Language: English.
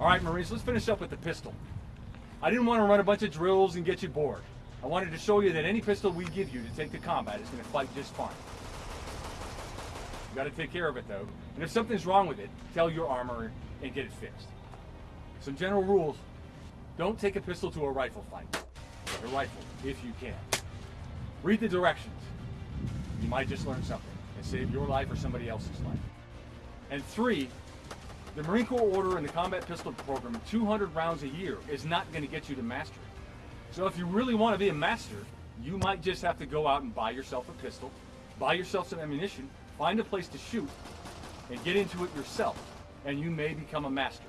All right, Marines, let's finish up with the pistol. I didn't want to run a bunch of drills and get you bored. I wanted to show you that any pistol we give you to take to combat is going to fight just fine. You got to take care of it though, and if something's wrong with it, tell your armor and get it fixed. Some general rules: don't take a pistol to a rifle fight. A rifle, if you can. Read the directions. You might just learn something and save your life or somebody else's life. And three, the Marine Corps order and the combat pistol program, 200 rounds a year, is not going to get you to mastery. So if you really want to be a master, you might just have to go out and buy yourself a pistol, buy yourself some ammunition, find a place to shoot, and get into it yourself, and you may become a master.